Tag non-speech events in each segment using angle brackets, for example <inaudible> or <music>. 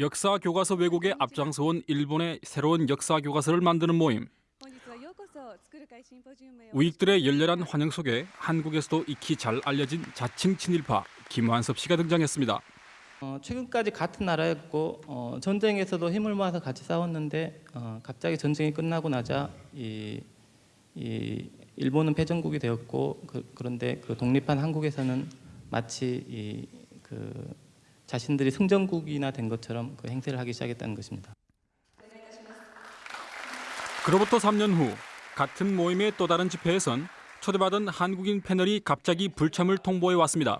역사 교과서 왜곡에 앞장서 온 일본의 새로운 역사 교과서를 만드는 모임. 우익들의 열렬한 환영 속에 한국에서도 익히 잘 알려진 자칭 친일파 김완섭 씨가 등장했습니다. 어, 최근까지 같은 나라였고 어, 전쟁에서도 힘을 모아서 같이 싸웠는데 어, 갑자기 전쟁이 끝나고 나자 이, 이 일본은 패전국이 되었고 그, 런데그 독립한 한국에서는 마치 이, 그 자신들이 승전국이나 된 것처럼 그 행세를 하기 시작했다는 것입니다. 그로부터 3년 후 같은 모임의 또 다른 집회에선 초대받은 한국인 패널이 갑자기 불참을 통보해 왔습니다.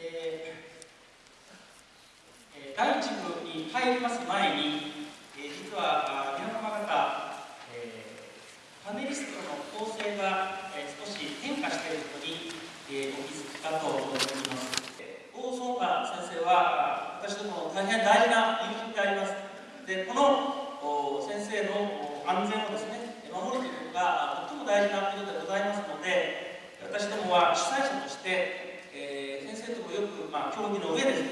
예, 예, 다른 친구 이 파일 파스 마인이 예, 実は大変大事な友人であります。でこのお先生のお安全をですね守るということがあとても大事なことでございますので私どもは主催者として、えー先生ともよく、まあ、協議の上ですね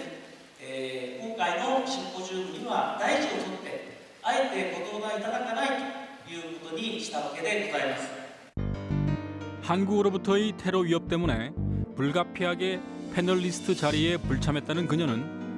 えー今回のシンポジウムには大事をとってあえてご登壇いただかないということにしたわけでございます。 한국으로부터의 테러 위협 때문에 불가피하게 패널리스트 자리에 불참했다는 그녀는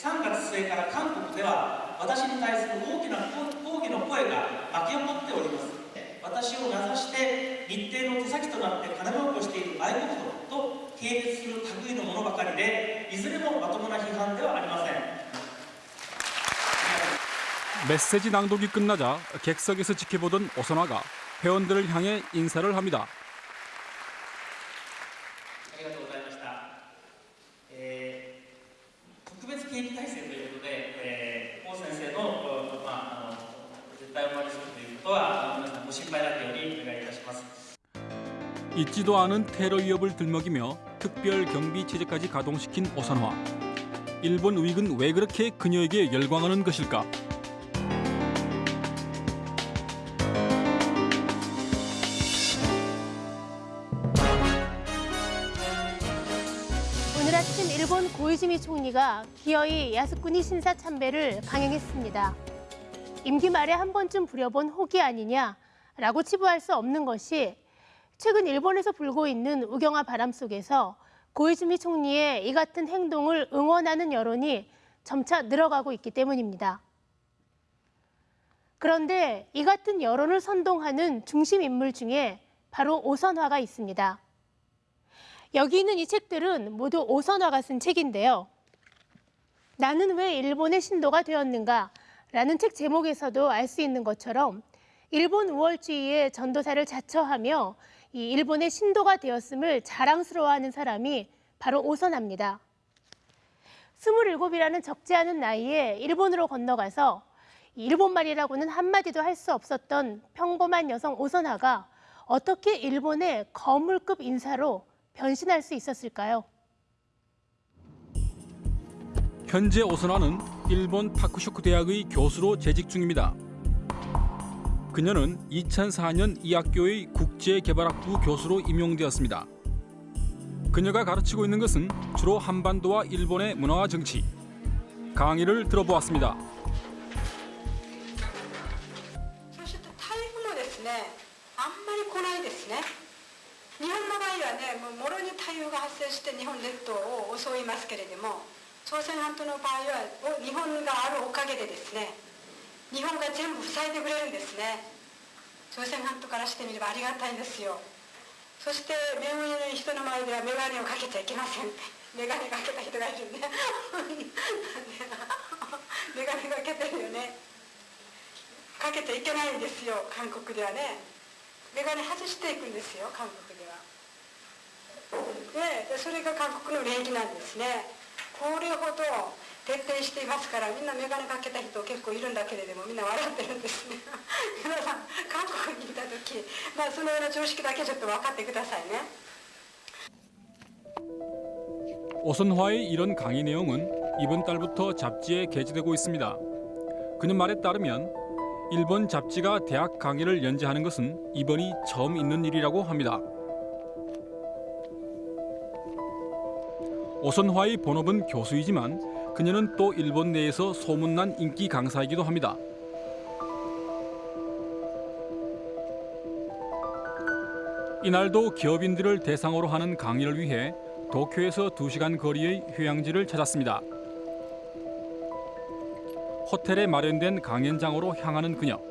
3月末から韓国では私に対する大きな抗議の声が巻き起こっております私を名指して日程の手先となって金儲けをしている外国人と系列する類のものばかりでいずれもまともな批判ではありません 메시지 낭독이 끝나자 객석에서 지켜보던 오선화가 회원들을 향해 인사를 합니다. 잊지도 않은 테러 위협을 들먹이며 특별 경비 체제까지 가동시킨 오선화. 일본 우익은 왜 그렇게 그녀에게 열광하는 것일까? 오늘 아침 일본 고이즈미 총리가 기어이 야스쿠니 신사 참배를 강행했습니다. 임기 말에 한 번쯤 부려본 호기 아니냐라고 치부할 수 없는 것이 최근 일본에서 불고 있는 우경화 바람 속에서 고이즈미 총리의 이 같은 행동을 응원하는 여론이 점차 늘어가고 있기 때문입니다. 그런데 이 같은 여론을 선동하는 중심 인물 중에 바로 오선화가 있습니다. 여기 있는 이 책들은 모두 오선화가 쓴 책인데요. 나는 왜 일본의 신도가 되었는가? 라는 책 제목에서도 알 수 있는 것처럼 일본 우월주의의 전도사를 자처하며 이 일본의 신도가 되었음을 자랑스러워하는 사람이 바로 오선화입니다. 27이라는 적지 않은 나이에 일본으로 건너가서 이 일본말이라고는 한마디도 할 수 없었던 평범한 여성 오선화가 어떻게 일본의 거물급 인사로 변신할 수 있었을까요? 현재 오선화는 일본 파쿠쇼쿠 대학의 교수로 재직 중입니다. 그녀는 2004년 이 학교의 국제개발학부 교수로 임용되었습니다. 그녀가 가르치고 있는 것은 주로 한반도와 일본의 문화와 정치. 강의를 들어보았습니다. そして台風もですねあんまり来ないですね日本の場合はねもうもろに台風が発生して日本列島を襲いますけれども朝鮮半島の場合はお日本があるおかげでですね 日本が全部塞いでくれるんですね。朝鮮半島からしてみればありがたいんですよ。そして目上の人の前では眼鏡をかけちゃいけません。眼鏡かけた人がいるね。<laughs> 眼鏡かけてるよね。かけちゃいけないんですよ。韓国ではね。眼鏡外していくんですよ韓国では。でそれが韓国の礼儀なんですね。これほど徹底していますからみんな眼鏡かけた人結構 構いるんだけれどもみんな笑ってるんですね皆さん韓国にいた時、まあ、そのような常識だけちょっと分かってくださいね <laughs> 오선화의 이런 강의 내용은 이번 달부터 잡지에 게재되고 있습니다. 그녀 말에 따르면 일본 잡지가 대학 강의를 연재하는 것은 이번이 처음 있는 일이라고 합니다. 오선화의 본업은 교수이지만 그녀는 또 일본 내에서 소문난 인기 강사이기도 합니다. 이날도 기업인들을 대상으로 하는 강의를 위해 도쿄에서 2시간 거리의 휴양지를 찾았습니다. 호텔에 마련된 강연장으로 향하는 그녀.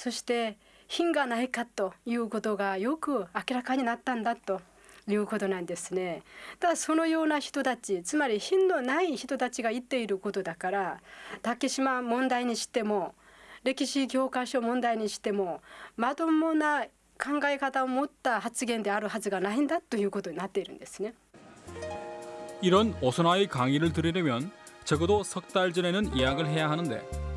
そして品がないかということがよく明らかになったんだということなんですね。ただそのような人たちつまり品のない人たちが言っていることだから竹島問題にしても歴史教科書問題にしてもまともな考え方を持った発言であるはずがないんだということになっているんですね。 이런 오선화의 강의를 들으려면 적어도 석 달 전에는 예약을 해야 하는데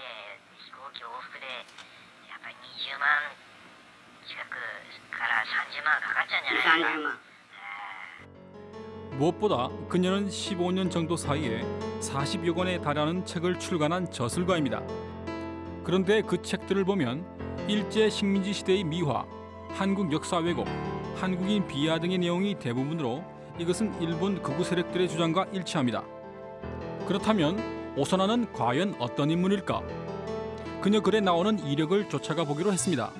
飛行機往復でやっぱり20万近くから30万かかっちゃうんじゃないですか。 30万 무엇보다 그녀는 15년 정도 사이에 40여 권에 달하는 책을 출간한 저술가입니다. 그런데 그 책들을 보면 일제 식민지 시대의 미화, 한국 역사 왜곡, 한국인 비하 등의 내용이 대부분으로 이것은 일본 극우 세력들의 주장과 일치합니다. 그렇다면 오선아는 과연 어떤 인물일까? 그녀 글에 나오는 이력을 쫓아가 보기로 했습니다.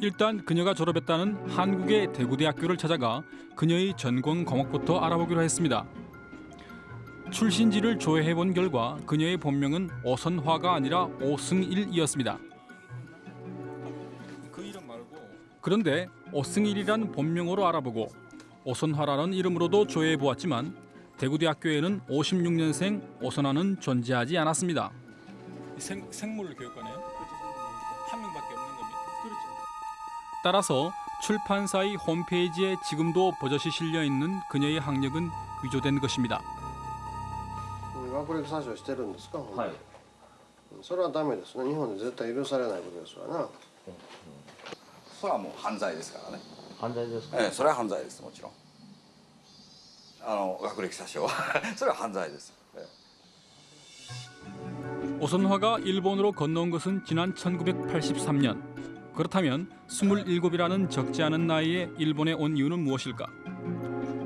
일단 그녀가 졸업했다는 한국의 대구대학교를 찾아가 그녀의 전공 과목부터 알아보기로 했습니다. 출신지를 조회해 본 결과 그녀의 본명은 오선화가 아니라 오승일이었습니다. 그 그런데 오승일이란 본명으로 알아보고 오선화라는 이름으로도 조회해 보았지만 대구대학교에는 56년생 오선화는 존재하지 않았습니다. 생, 생물 교육과네요? 한 명밖에 없는 겁니다. 따라서 출판사의 홈페이지에 지금도 버젓이 실려 있는 그녀의 학력은 위조된 것입니다. 学歴詐称してるんですか、はいそれはダメですね日本で絶対許されないことですわなそれはもう犯罪ですからね犯罪ですか、ええそれは犯罪ですもちろん あの学歴詐称は<laughs> それは犯罪です、ええ 오선화가 일본으로 건너온 것은 지난 1983년. 그렇다면 27이라는 적지 않은 나이에 일본에 온 이유는 무엇일까?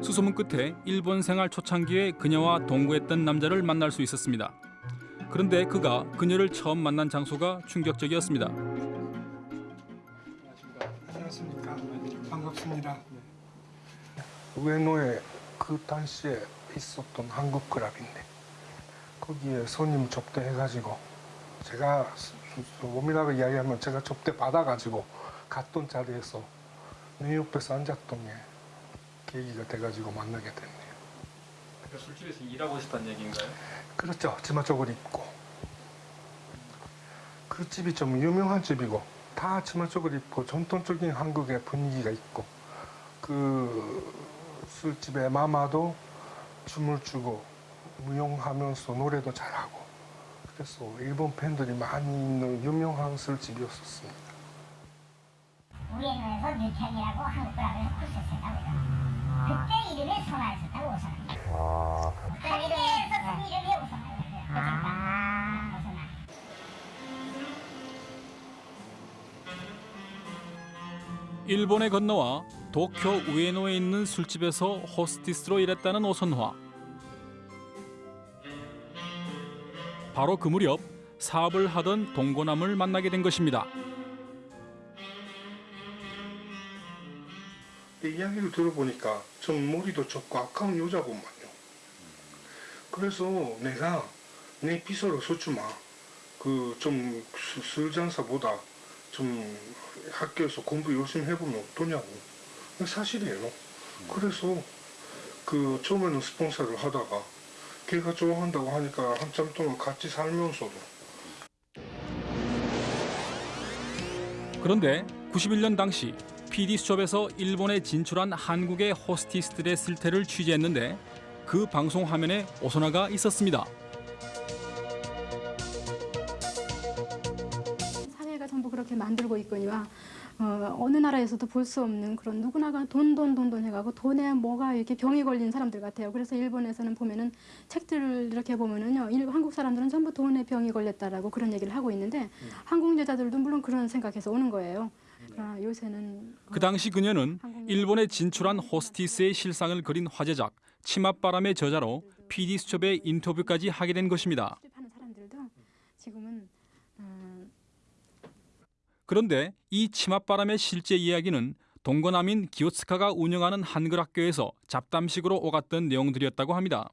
수소문 끝에 일본 생활 초창기에 그녀와 동거했던 남자를 만날 수 있었습니다. 그런데 그가 그녀를 처음 만난 장소가 충격적이었습니다. 안녕하십니까. 반갑습니다. 우에노에 그 당시에 있었던 한국 클럽인데 거기에 손님 접대해가지고 제가 몸이라고 이야기하면 제가 접대 받아가지고 갔던 자리에서 내 옆에서 앉았던 게 계기가 돼가지고 만나게 됐네요. 술집에서 일하고 싶다는 얘기인가요? 그렇죠. 치마 쪽을 입고 그 집이 좀 유명한 집이고 다 치마 쪽을 입고 전통적인 한국의 분위기가 있고 그 술집에 마마도 춤을 추고 무용하면서 노래도 잘하고 그래서 일본 팬들이 많이 있는 유명한 술집이었습니다. 우리에서 뉴창이라고 한국어라고 해서 코스였습니다. 음. 그때 이름이 선화였었다고 오선화. 아. 한국에서 이름이 오선화였어요. 아. 일본에 건너와 도쿄 우에노에 있는 술집에서 호스티스로 일했다는 오선화. 바로 그 무렵 사업을 하던 동고남을 만나게 된 것입니다. 이야기를 들어보니까 좀 머리도 좁고 아까운 여자구만요. 그래서 내가 내 비서로 서주마 그좀 술장사보다 좀 학교에서 공부 열심히 해보면 어떠냐고 사실이에요. 그래서 그 처음에는 스폰서를 하다가 걔가 좋아한다고 하니까 한참 동안 같이 살면서도 그런데 91년 당시 PD 수첩에서 일본에 진출한 한국의 호스티스들의 실태를 취재했는데 그 방송 화면에 오선화가 있었습니다. 사회가 전부 그렇게 만들고 있거니와 어, 어느 나라에서도 볼 수 없는 그런 누구나가 돈 돈 돈 돈 해가고 돈에 뭐가 이렇게 병이 걸린 사람들 같아요. 그래서 일본에서는 보면은 책들을 이렇게 보면은요, 일, 한국 사람들은 전부 돈에 병이 걸렸다라고 그런 얘기를 하고 있는데 한국 여자들도 물론 그런 생각해서 오는 거예요. 그러나 요새는 그 당시 그녀는 일본에 진출한 호스티스의 실상을 그린 화제작 치맛바람의 저자로 PD 수첩의 인터뷰까지 하게 된 것입니다. 지금은 음, 그런데 이 치맛바람의 실제 이야기는 동거남인 기요츠카가 운영하는 한글 학교에서 잡담식으로 오갔던 내용들이었다고 합니다.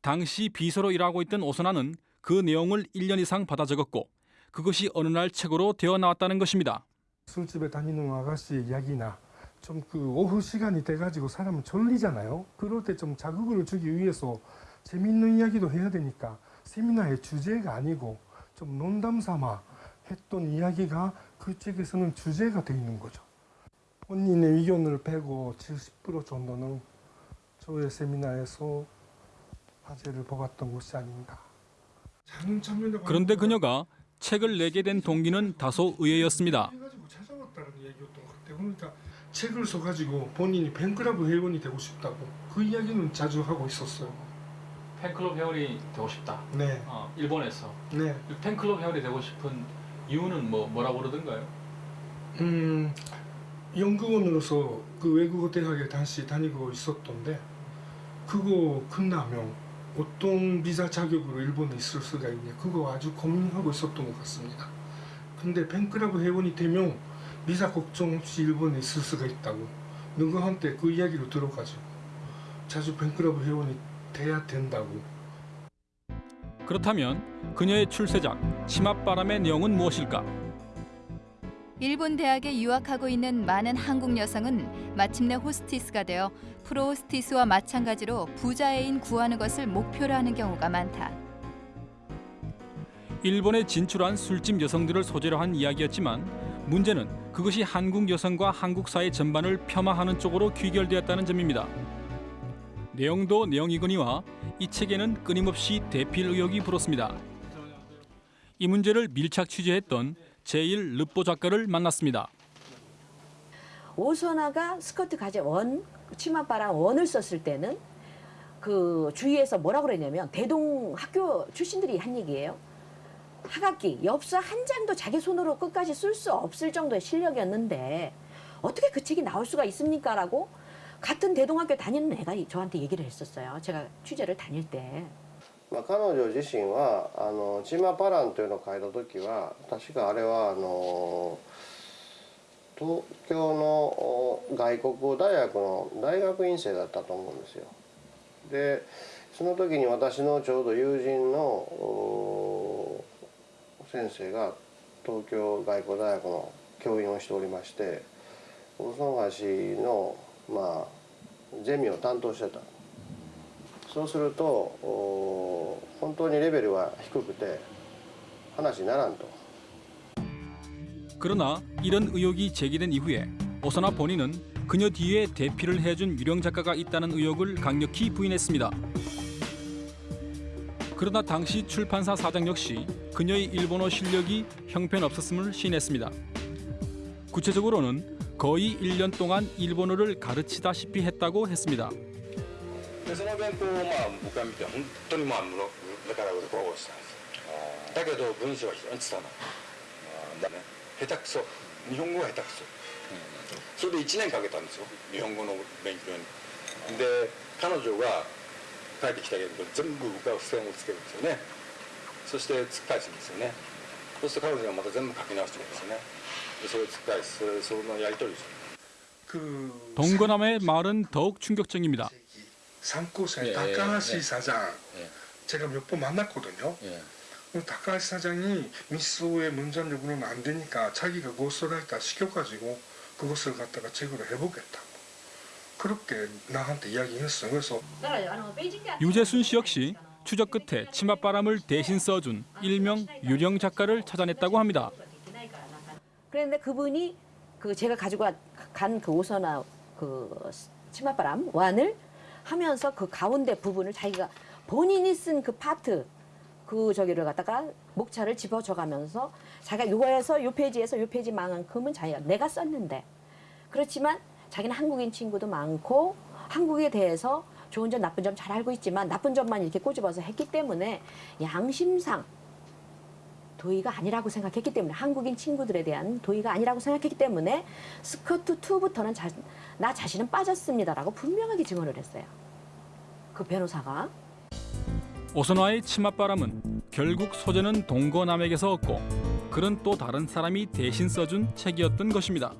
당시 비서로 일하고 있던 오선아는 그 내용을 1년 이상 받아 적었고 그것이 어느 날 책으로 되어 나왔다는 것입니다. 술집에 다니는 아가씨 이야기나 좀 그 오후 시간이 돼가지고 사람은 졸리잖아요. 그럴 때 좀 자극을 주기 위해서 재밌는 이야기도 해야 되니까 세미나의 주제가 아니고 좀 농담 삼아 했던 이야기가 그 책에서는 주제가 돼 있는 거죠. 본인의 의견을 빼고 70% 정도는 저의 세미나에서 화제를 뽑았던 것이 아닌가. 그런데 그녀가 책을 내게 된 동기는 다소 의외였습니다. 같아요. 그러니까 책을 써가지고 본인이 팬클럽 회원이 되고 싶다고 그 이야기는 자주 하고 있었어요. 팬클럽 회원이 되고 싶다. 네, 어, 일본에서 네. 팬클럽 회원이 되고 싶은 이유는 뭐 뭐라고 그러던가요? 음, 연구원으로서 그 외국어 대학에 당시 다니고 있었던데 그거 끝나면 어떤 비자 자격으로 일본에 있을 수가 있냐 그거 아주 고민하고 있었던 것 같습니다. 근데 팬클럽 회원이 되면 비자 걱정 없이 일본에 있을 수가 있다고 누구한테 그 이야기를 들어가지고 자주 팬클럽 회원이 돼야 된다고 그렇다면 그녀의 출세작 치맛바람의 내용은 무엇일까? 일본 대학에 유학하고 있는 많은 한국 여성은 마침내 호스티스가 되어 프로 호스티스와 마찬가지로 부자 애인 구하는 것을 목표로 하는 경우가 많다. 일본에 진출한 술집 여성들을 소재로 한 이야기였지만 문제는 그것이 한국 여성과 한국 사회 전반을 폄하하는 쪽으로 귀결되었다는 점입니다. 내용도 내용이거니와 이 책에는 끊임없이 대필 의혹이 불었습니다. 이 문제를 밀착 취재했던 제1 르포 작가를 만났습니다. 오선아가 스커트 가제 원 치맛바람 원을 썼을 때는 그 주위에서 뭐라 그랬냐면 대동 학교 출신들이 한 얘기예요. 하각기 엽서 한 장도 자기 손으로 끝까지 쓸 수 없을 정도의 실력이었는데 어떻게 그 책이 나올 수가 있습니까 라고 같은 대동학교 다니는 애가 저한테 얘기를 했었어요. 제가 취재를 다닐 때. まあ、彼女自身はあのチーマパランというのを書いた時は確かあれはあの東京のお外国語大学の大学院生だったと思うんですよ。でその時に私のちょうど友人のお先生が東京外国大学の教員をしておりまして大曽橋の、まあ、 ゼミを担当してた。そうするとお本当にレベルは低くて話にならんと 그러나 이런 의혹이 제기된 이후에 오선아 본인은 그녀 뒤에 대피를 해준 유령 작가가 있다는 의혹을 강력히 부인했습니다. 그러나 당시 출판사 사장 역시 그녀의 일본어 실력이 형편없었음을 시인했습니다. 구체적으로는 거의 1년 동안 일본어를 가르치다시피 했다고 했습니다. でその原稿をまあ僕が見て本当にまあ目から鱗を落ちたんですだけど文章は非常に拙いだね下手くそ日本語は下手くそ、 それで1年かけたんですよ日本語の勉強にで彼女が帰ってきたけど全部僕は付箋をつけるんですよねそして突っ返すんですよね そうすると彼女がまた全部書き直してくるんですよねでそれを突っ返すそれそのやり取りですよ 그 동거남의 말은 더욱 충격적입니다. 상고사의 예, 다카하시 예, 사장 예. 제가 몇 번 만났거든요. 예. 그 다카하시 사장이 미소의 문장력으로는 안 되니까 자기가 고스라이터 시켜가지고 그것을 갖다가 책으로 해보겠다고 그렇게 나한테 이야기했어요. 그래서 유재순 씨 역시 추적 끝에 치맛바람을 대신 써준 일명 유령 작가를 찾아냈다고 합니다. 그런데 그분이 그 제가 가지고 간 그 오선화 그 치맛바람 완을 하면서 그 가운데 부분을 자기가 본인이 쓴 그 파트 그 저기를 갖다가 목차를 집어줘가면서 자기가 요거에서 요 페이지에서 요 페이지만큼은 자기가 내가 썼는데 그렇지만 자기는 한국인 친구도 많고 한국에 대해서 좋은 점 나쁜 점 잘 알고 있지만 나쁜 점만 이렇게 꼬집어서 했기 때문에 양심상 도의가 아니라고 생각했기 때문에 한국인 친구들에 대한 도의가 아니라고 생각했기 때문에 스커트 2부터는 자, 나 자신은 빠졌습니다라고 분명하게 증언을 했어요. 그 변호사가 오선화의 치맛바람은 결국 소재는 동거남에게서 얻고 글은 또 다른 사람이 대신 써준 책이었던 것입니다.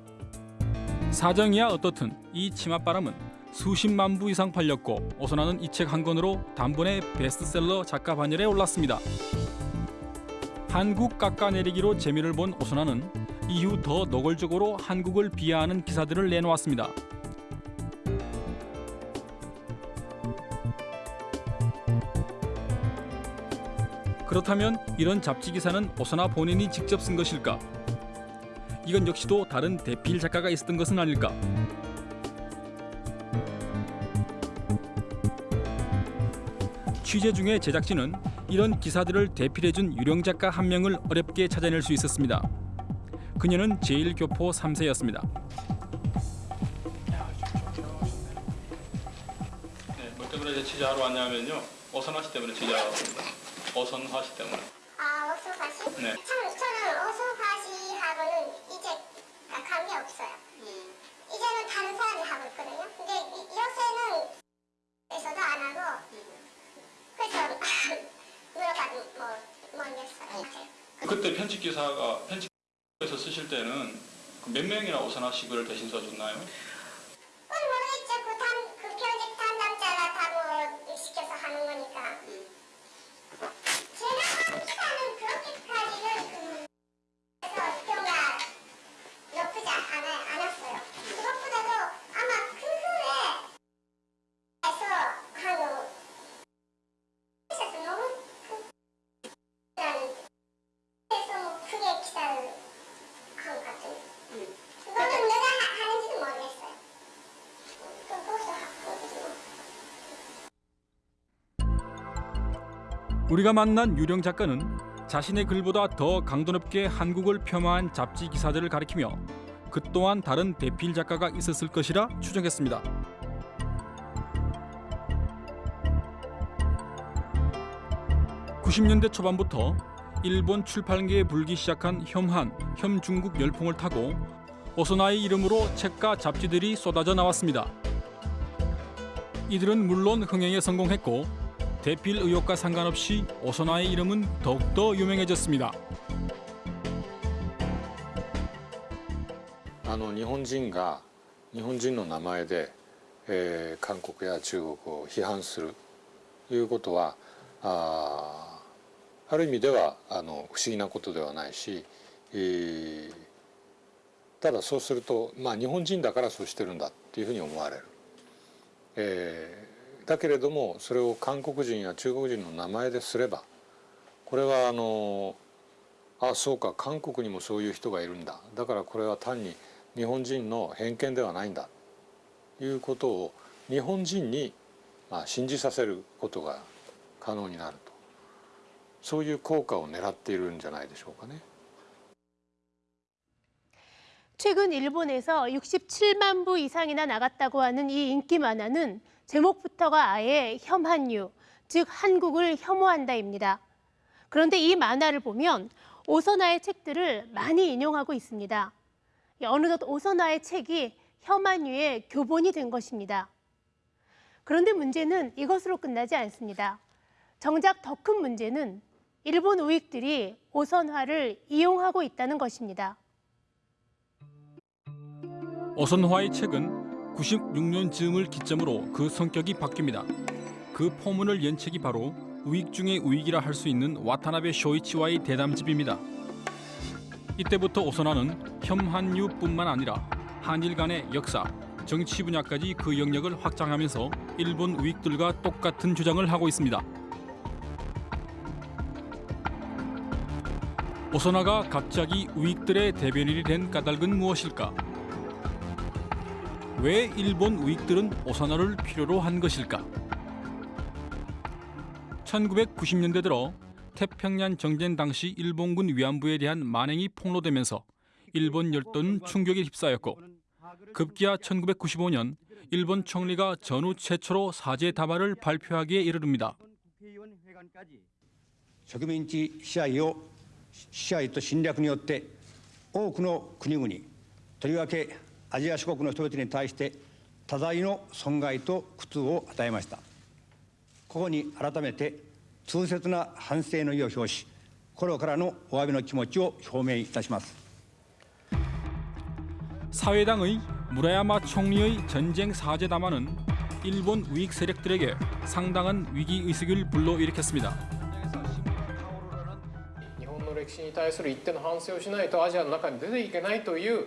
사정이야 어떻든 이 치맛바람은 수십만 부 이상 팔렸고 오선화는 이 책 한 권으로 단번에 베스트셀러 작가 반열에 올랐습니다. 한국 깎아내리기로 재미를 본 오선화는 이후 더 노골적으로 한국을 비하하는 기사들을 내놓았습니다. 그렇다면 이런 잡지 기사는 오선화 본인이 직접 쓴 것일까? 이건 역시도 다른 대필 작가가 있었던 것은 아닐까? 취재 중에 제작진은 이런 기사들을 대필해준 유령 작가 한 명을 어렵게 찾아낼 수 있었습니다. 그녀는 제1교포 3세였습니다. 네, 뭐 때문에 취재하러 왔냐면요. 어선화 씨 때문에 취재하러 왔습니다. 어선화 씨 때문에. 아, 어소파 씨? 네. 참, 저는 어소파 씨하고는 이제 관계 없어요. 이제는 다른 사람이 하고 있거든요. 근데 이- 요새는 에서도 안 하고 그때 편집 기사가 편집에서 쓰실 때는 그몇 명이나 어선화 씨 글을 대신 써줬나요? 그건 모르겠죠. 그, 담, 그 편집 담당자가 다뭐 시켜서 하는 거니까. 제가 한 기사는 그렇게까지는 그, 그래서 평가 높지 않아, 않았어요. 그것보다도 아마 그 후에 에서 하고 있어서 너무 그, 라는 그래서 뭐 크게 기사를 한 것 같아요. 그거는 내가 하- 하는지도 모르겠어요. 그것도 하고 우리가 만난 유령 작가는 자신의 글보다 더 강도 높게 한국을 폄하한 잡지 기사들을 가리키며 그 또한 다른 대필 작가가 있었을 것이라 추정했습니다. (90년대) 초반부터 일본 출판계에 불기 시작한 혐한, 혐중국 열풍을 타고 오소나의 이름으로 책과 잡지들이 쏟아져 나왔습니다. 이들은 물론 흥행에 성공했고 대필 의혹과 상관없이 오선화의 이름은 더욱더 유명해졌습니 다. あの日本人が日本人の名前で、え、韓国や中国を批判するということはあある意味ではあの不思議なことではないし、え、ただそうすると、まあ、日本人だからそうしてるんだっていうふうに思われる、えだけれどもそれを韓国人や中国人の名前ですればこれはあのあそうか韓国にもそういう人がいるんだだからこれは単に日本人の偏見ではないんだということを日本人にまあ信じさせることが可能になるとそういう効果を狙っているんじゃないでしょうかね。 최근 일본에서 67만 부 이상이나 나갔다고 하는 이 인기 만화는 제목부터가 아예 혐한유, 즉 한국을 혐오한다입니다. 그런데 이 만화를 보면 오선화의 책들을 많이 인용하고 있습니다. 어느덧 오선화의 책이 혐한유의 교본이 된 것입니다. 그런데 문제는 이것으로 끝나지 않습니다. 정작 더 큰 문제는 일본 우익들이 오선화를 이용하고 있다는 것입니다. 오선화의 책은 96년 즈음을 기점으로 그 성격이 바뀝니다. 그 포문을 연 책이 바로 우익 중의 우익이라 할 수 있는 와타나베 쇼이치와의 대담집입니다. 이때부터 오선화는 혐한유뿐만 아니라 한일 간의 역사, 정치 분야까지 그 영역을 확장하면서 일본 우익들과 똑같은 주장을 하고 있습니다. 오선화가 갑자기 우익들의 대변인이 된 까닭은 무엇일까? 왜 일본 우익들은 오선화를 필요로 한 것일까? 1990년대 들어 태평양 정전 당시 일본군 위안부에 대한 만행이 폭로되면서 일본 열도는 충격에 휩싸였고 급기야 1995년 일본 총리가 전후 최초로 사죄 답안을 발표하기에 이르릅니다. 植民地支配を支配と侵略によって多くの国々とりわけ アジア諸国の人々に対して多大の損害と苦痛を与えましたここに改めて痛切な反省の意を表し心からのお詫びの気持ちを表明いたします 사회당의 무라야마 총리의 전쟁 사죄 담화는 일본 우익 세력들에게 상당한 위기 의식을 불러일으켰습니다. 日本の歴史に対する一定の反省をしないとアジアの中に出ていけないという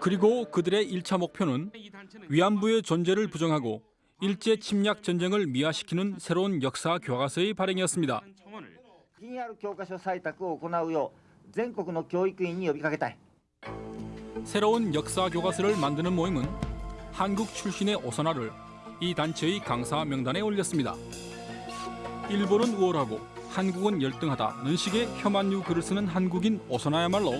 그리고 그들의 1차 목표는 위안부의 존재를 부정하고 일제 침략 전쟁을 미화시키는 새로운 역사 교과서의 발행이었습니다. 気にある教科書採択を行うよう全国の教育院に呼びかけたい 새로운 역사 교과서를 만드는 모임은 한국 출신의 오선화를 이 단체의 강사 명단에 올렸습니다. 일본은 우월하고 한국은 열등하다는 식의 혐한유 글을 쓰는 한국인 오선화야말로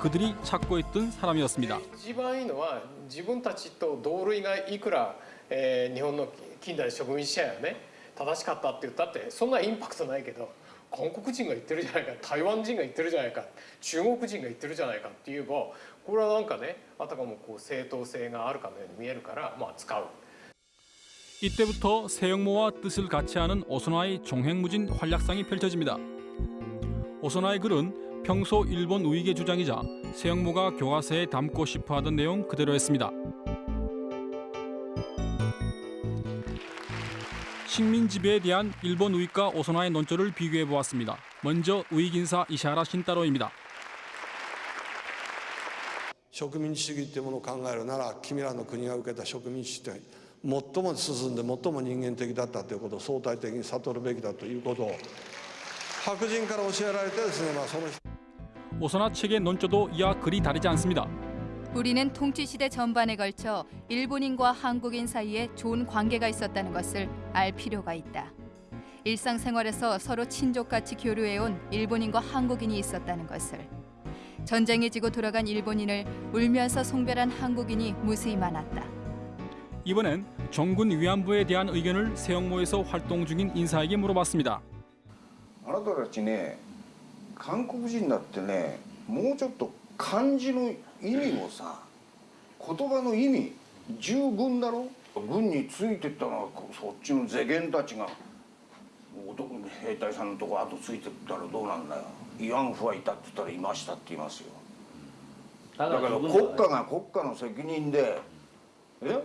그들이 찾고 있던 사람이었습니다. 一番いいのは自分たちと同類がいくら、えー日本の近代植民地支配がね正しかったって言ったってそんなインパクトないけど韓国人が言ってるじゃないか台湾人が言ってるじゃないか中国人が言ってるじゃないかって言えばこれはなんかねあたかもこう正当性があるかのように見えるからまあ使う。 이때부터 세영모와 뜻을 같이 하는 오선화의 종횡무진 활약상이 펼쳐집니다. 오선화의 글은 평소 일본 우익의 주장이자 세영모가 교과서에 담고 싶어하던 내용 그대로였습니다. 식민 지배에 대한 일본 우익과 오선화의 논조를 비교해 보았습니다. 먼저 우익 인사 이샤라 신따로입니다. 植民地主義っていうものを考えるなら君らの国が受けた植民地って 最も進んで最も人間的だったということを相対的に悟るべきだということを白人から教えられてですね、まあ、その 오선화 책의 논조도 이와 그리 다르지 않습니다. 우리는 통치 시대 전반에 걸쳐 일본인과 한국인 사이에 좋은 관계가 있었다는 것을 알 필요가 있다. 일상생활에서 서로 친족같이 교류해온 일본인과 한국인이 있었다는 것을 전쟁에 지고 돌아간 일본인을 울면서 송별한 한국인이 무수히 많았다. 이번엔 종군 위안부에 대한 의견을 세영모에서 활동 중인 인사에게 물어봤습니다. あなたたちね韓国人だってねもうちょっと漢字の意味をさ言葉の意味十分だろ軍についてったのはそっちの世間たちが男兵隊さんのとこ後ついてったらどうなんだよ慰安婦はいたって言ったらいましたって言いますよだから国家が国家の責任でえ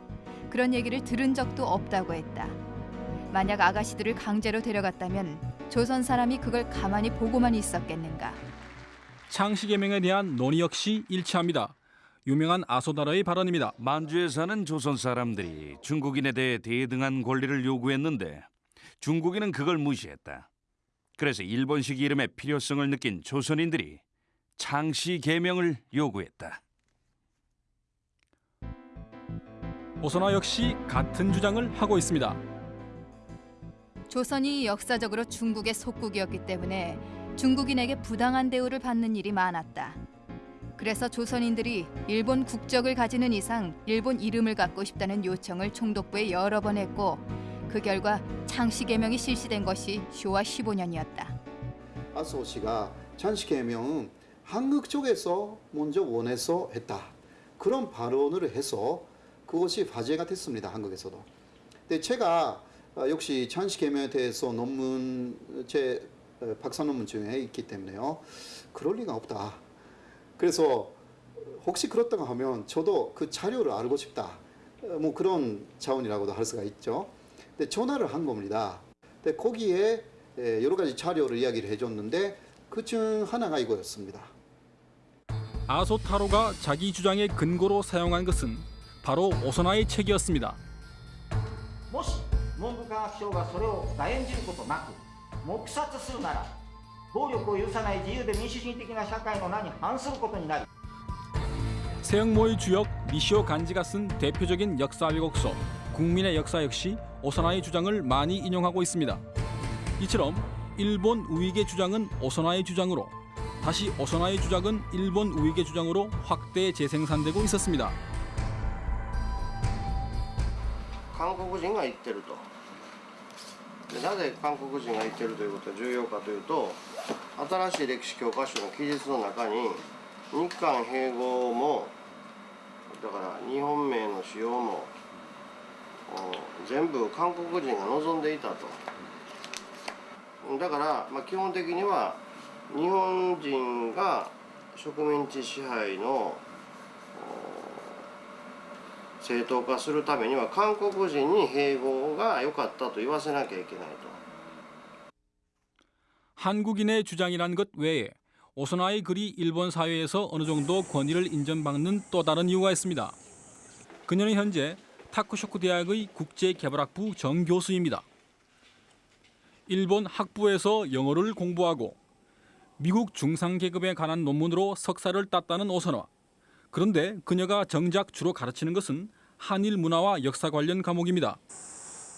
그런 얘기를 들은 적도 없다고 했다. 만약 아가씨들을 강제로 데려갔다면 조선 사람이 그걸 가만히 보고만 있었겠는가. 창씨 개명에 대한 논의 역시 일치합니다. 유명한 아소다라의 발언입니다. 만주에 사는 조선 사람들이 중국인에 대해 대등한 권리를 요구했는데 중국인은 그걸 무시했다. 그래서 일본식 이름의 필요성을 느낀 조선인들이 창씨 개명을 요구했다. 오선화 역시 같은 주장을 하고 있습니다. 조선이 역사적으로 중국의 속국이었기 때문에 중국인에게 부당한 대우를 받는 일이 많았다. 그래서 조선인들이 일본 국적을 가지는 이상 일본 이름을 갖고 싶다는 요청을 총독부에 여러 번 했고 그 결과 창씨 개명이 실시된 것이 쇼와 15년이었다. 아소 씨가 찬씨 개명은 한국 쪽에서 먼저 원해서 했다. 그런 발언을 해서 그것이 화제가 됐습니다. 한국에서도. 근데 제가 어, 역시 찬씨 개명에 대해서 논문 제 어, 박사 논문 중에 있기 때문에요. 그럴 리가 없다. 그래서 혹시 그렇다고 하면 저도 그 자료를 알고 싶다. 어, 뭐 그런 차원이라고도 할 수가 있죠. 근데 전화를 한 겁니다. 근데 거기에 에, 여러 가지 자료를 이야기를 해줬는데 그 중 하나가 이거였습니다. 아소타로가 자기 주장의 근거로 사용한 것은 바로 오선화의 책이었습니다. 세영모의 주역 미시오 간지가 쓴 대표적인 역사 왜곡서 국민의 역사 역시 오선화의 주장을 많이 인용하고 있습니다. 이처럼 일본 우익의 주장은 오선화의 주장으로 다시 오선화의 주장은 일본 우익의 주장으로 확대 재생산되고 있었습니다. 韓国人が言ってると。でなぜ韓国人が言ってるということが重要かというと新しい歴史教科書の記述の中に日韓併合もだから日本名の使用も全部韓国人が望んでいたと。だから、まあ、基本的には日本人が植民地支配の正当化するためには韓国人に併合が良かったと言わせなきゃいけないと。 한국인의 주장이란 것 외에 오선화의 글이 일본 사회에서 어느 정도 권위를 인정받는 또 다른 이유가 있습니다. 그녀는 현재 타쿠쇼쿠 대학의 국제개발학부 정교수입니다. 일본 학부에서 영어를 공부하고 미국 중상계급에 관한 논문으로 석사를 땄다는 오선화. 그런데 그녀가 정작 주로 가르치는 것은 한일 문화와 역사 관련 과목입니다.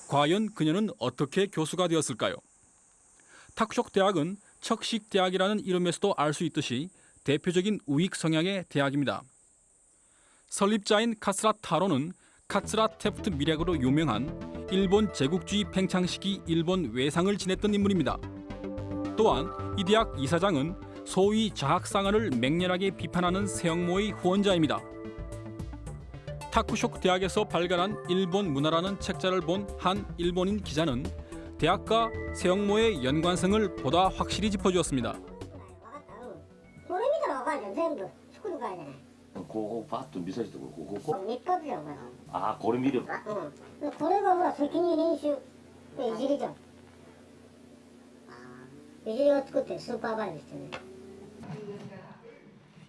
과연 그녀는 어떻게 교수가 되었을까요? 탁쇼크 대학은 척식 대학이라는 이름에서도 알 수 있듯이 대표적인 우익 성향의 대학입니다. 설립자인 카스라 타로는 카츠라 테프트 미략으로 유명한 일본 제국주의 팽창 시기 일본 외상을 지냈던 인물입니다. 또한 이 대학 이사장은 소위 자학상을 맹렬하게 비판하는 세영모의 후원자입니다. 타쿠쇼크 대학에서 발간한 일본 문화라는 책자를 본 한 일본인 기자는 대학과 세영모의 연관성을 보다 확실히 짚어주었습니다. これ見たらわかるじゃん全部作るからじゃないここパッと見せるとこここ日活じゃんこれああこれ見ればうんこれがほら責任編集でいじりじゃんいじりを作ってスーパーバイズしてね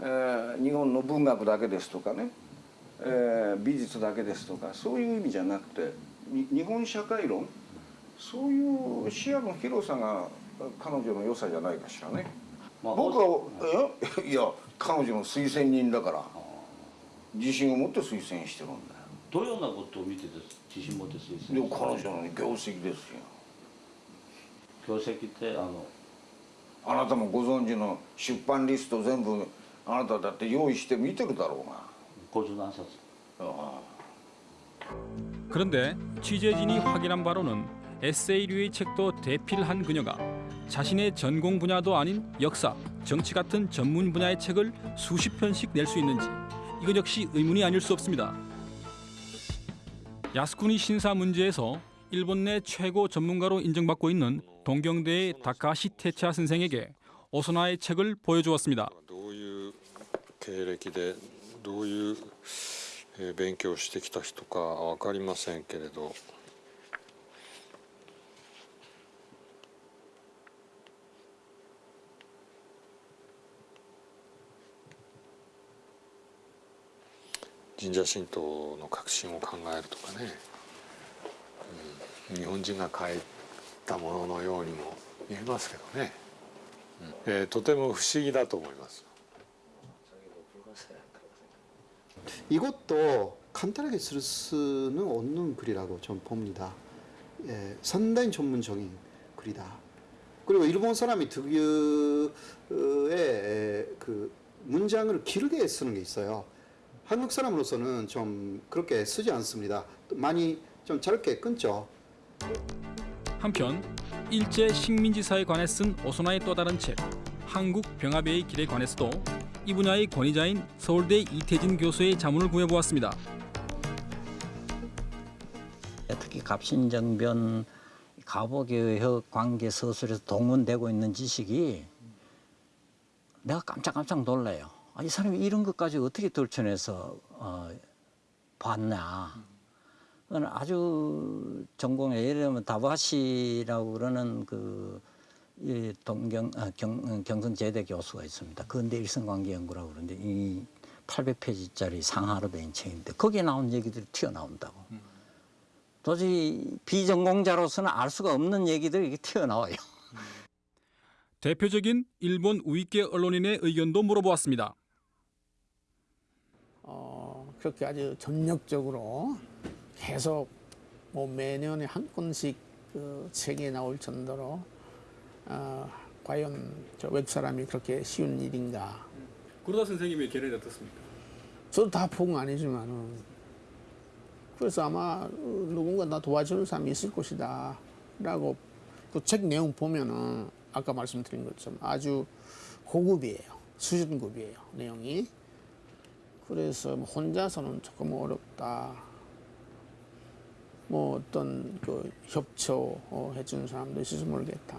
えー日本の文学だけですとかね、えー美術だけですとかそういう意味じゃなくてに日本社会論そういう視野の広さが彼女の良さじゃないかしらね。僕はえ？いや彼女の推薦人だから自信を持って推薦してるんだよ。どのようなことを見てて自信持って推で薦彼女の業績ですよ。業績ってあのあなたもご存知の出版リスト全部 あなただって用意して見てるだろうが 고주도 안 샀어. 그런데 취재진이 확인한 바로는 에세이류의 책도 대필한 그녀가 자신의 전공 분야도 아닌 역사, 정치 같은 전문 분야의 책을 수십 편씩 낼 수 있는지 이건 역시 의문이 아닐 수 없습니다. 야스쿠니 신사 문제에서 일본 내 최고 전문가로 인정받고 있는 동경대의 다카시 테차 선생에게 오소나의 책을 보여주었습니다. 経歴でどういう勉強してきた人かわかりませんけれど。神社神道の革新を考えるとかね、うん、日本人が書いたもののようにも見えますけどね、うん。えーとても不思議だと思います。 이것도 간단하게 쓸 수는 없는 글이라고 좀 봅니다. 예, 상당히 전문적인 글이다. 그리고 일본 사람이 특유의 그 문장을 길게 쓰는 게 있어요. 한국 사람으로서는 좀 그렇게 쓰지 않습니다. 많이 좀 짧게 끊죠. 한편 일제 식민지사에 관해 쓴 오소나의 또 다른 책 한국 병합의 길에 관해서도 이 분야의 권위자인 서울대 이태진 교수의 자문을 구해보았습니다. 특히 갑신정변 가보개혁 관계 서술에서 동원되고 있는 지식이 내가 깜짝깜짝 놀라요. 아, 이 사람이 이런 것까지 어떻게 떨쳐내서 어. 그건 아주 전공에 예를 들면 다바시라고 그러는 그 이 동경 아, 경, 경성제대 교수가 있습니다. 근대 일성관계 연구라고 그러는데 이 800페이지짜리 상하로 된 책인데 거기에 나온 얘기들이 튀어나온다고. 도저히 비전공자로서는 알 수가 없는 얘기들이 이렇게 튀어나와요. 대표적인 일본 우익계 언론인의 의견도 물어보았습니다. 어, 그렇게 아주 전력적으로 계속 뭐 매년에 한 건씩 그 책이 나올 정도로 어, 과연 저 외국 사람이 그렇게 쉬운 일인가? 구로다 선생님의 견해는 어떻습니까? 저도 다 보건 아니지만은 그래서 아마 누군가 나 도와주는 사람이 있을 것이다 라고 그 책 내용 보면은 아까 말씀드린 것처럼 아주 고급이에요 수준급이에요 내용이 그래서 뭐 혼자서는 조금 어렵다 뭐 어떤 그 협조 어, 해주는 사람도 있을지 모르겠다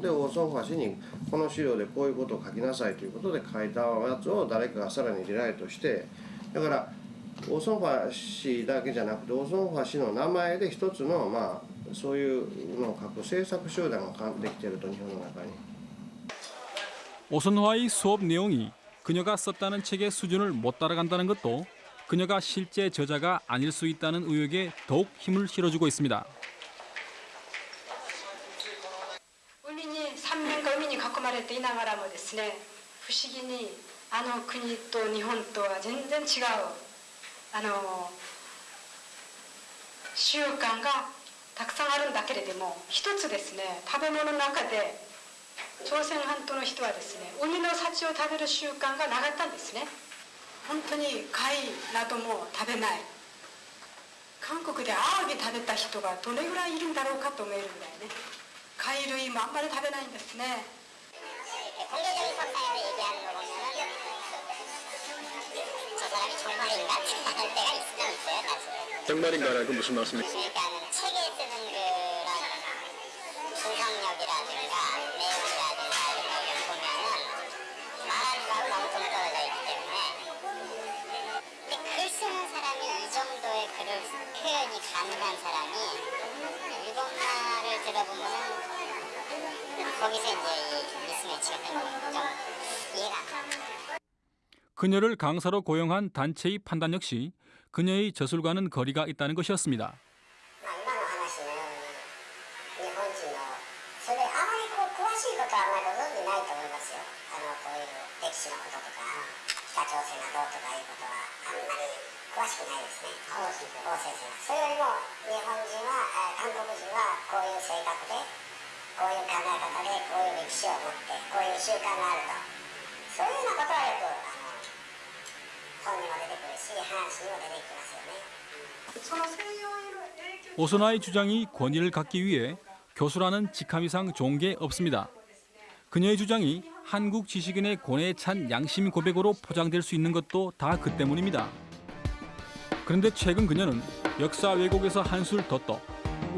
で大ァ橋にこの資料でこういうことを書きなさいということで書いたやつを誰かがさらにリライトしてだから大総橋だけじゃなくて大総橋の名前で一つのまあそういうのを書く政策集団ができてると日本の中に。오선화의수업내용이그녀가썼다는책의수준을못따라간다는것도그녀가실제저자가아닐수있다는의혹에더욱힘을실어주고있습니다 まれていながらもですね不思議にあの国と日本とは全然違うあの習慣がたくさんあるんだけれども一つですね食べ物の中で朝鮮半島の人はですね海の幸を食べる習慣がなかったんですね。本当に貝なども食べない。韓国でアワビ食べた人がどれぐらいいるんだろうかと思えるんだよね。貝類もあんまり食べないんですね。 공개적인 석상에서 얘기하는 거 보면은 저 사람이 정말인가 <laughs> 생각할 때가 있으면 있어요 사실 정말인가라고 무슨 말씀이세요? 그러니까 책에 쓰는 그런 분석력이라든가 내용이라든가 이런 걸 보면은 말하는 거하고 너무 동떨어져 있기 때문에 근데 글 쓰는 사람이 이 정도의 글을 표현이 가능한 사람이 일본말을 들어보면은 거기서 이제 이 미스매치가 되는 좀 이해가 안. 그녀를 강사로 고용한 단체의 판단 역시 그녀의 저술과는 거리가 있다는 것이었습니다. こう詳しいことはあまりご存じないと思いますよあのこういう歴史のこととか北朝鮮がどうとかいうことはあんまり詳しくないですね王先生王先生はそれよりも日本人はあ韓国人はこういう性格でこういう考え方でこういう歴史を持ってこういう習慣があるとそういうようなことはよくあの本にも出てくるし話にも出てきますよねその西洋への影響 오소나의 주장이 권위를 갖기 위해 교수라는 직함 이상 좋은 게 없습니다. 그녀의 주장이 한국 지식인의 고뇌에 찬 양심 고백으로 포장될 수 있는 것도 다 그 때문입니다. 그런데 최근 그녀는 역사 왜곡에서 한술 더 떠